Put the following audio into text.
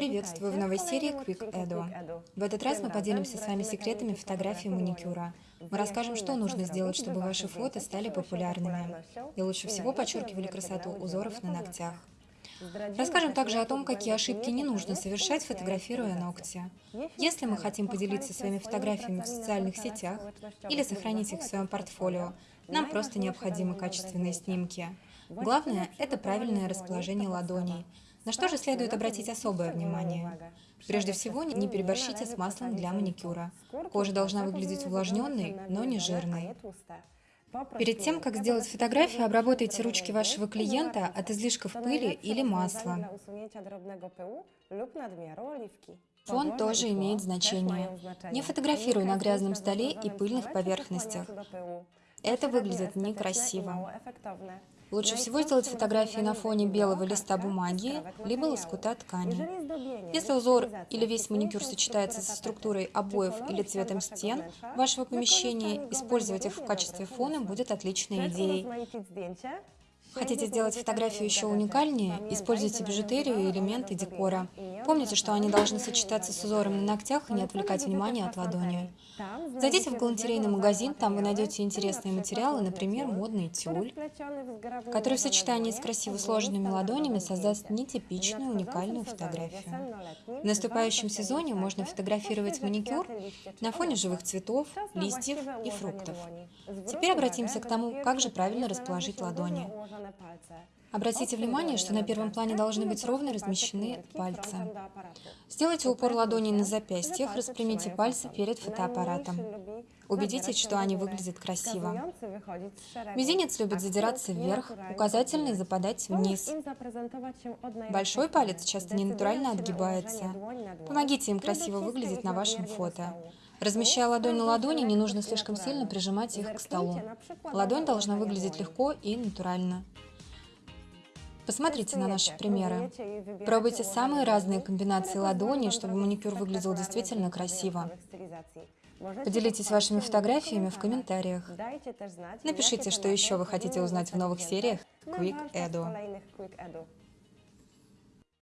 Приветствую в новой серии Quick Edu. В этот раз мы поделимся с вами секретами фотографии маникюра. Мы расскажем, что нужно сделать, чтобы ваши фото стали популярными. И лучше всего подчеркивали красоту узоров на ногтях. Расскажем также о том, какие ошибки не нужно совершать, фотографируя ногти. Если мы хотим поделиться своими фотографиями в социальных сетях или сохранить их в своем портфолио, нам просто необходимы качественные снимки. Главное – это правильное расположение ладоней. На что же следует обратить особое внимание? Прежде всего, не переборщите с маслом для маникюра. Кожа должна выглядеть увлажненной, но не жирной. Перед тем, как сделать фотографию, обработайте ручки вашего клиента от излишков пыли или масла. Фон тоже имеет значение. Не фотографируй на грязном столе и пыльных поверхностях. Это выглядит некрасиво. Лучше всего сделать фотографии на фоне белого листа бумаги, либо лоскута ткани. Если узор или весь маникюр сочетается со структурой обоев или цветом стен вашего помещения, использовать их в качестве фона будет отличной идеей. Хотите сделать фотографию еще уникальнее? Используйте бижутерию и элементы декора. Помните, что они должны сочетаться с узором на ногтях и не отвлекать внимание от ладони. Зайдите в галантерейный магазин, там вы найдете интересные материалы, например, модный тюль, который в сочетании с красиво сложенными ладонями создаст нетипичную уникальную фотографию. В наступающем сезоне можно фотографировать маникюр на фоне живых цветов, листьев и фруктов. Теперь обратимся к тому, как же правильно расположить ладони. Обратите внимание, что на первом плане должны быть ровно размещены пальцы. Сделайте упор ладоней на запястьях, распрямите пальцы перед фотоаппаратом. Убедитесь, что они выглядят красиво. Мизинец любит задираться вверх, указательный западать вниз. Большой палец часто ненатурально отгибается. Помогите им красиво выглядеть на вашем фото. Размещая ладонь на ладони, не нужно слишком сильно прижимать их к столу. Ладонь должна выглядеть легко и натурально. Посмотрите на наши примеры. Пробуйте самые разные комбинации ладоней, чтобы маникюр выглядел действительно красиво. Поделитесь вашими фотографиями в комментариях. Напишите, что еще вы хотите узнать в новых сериях Quick Edu.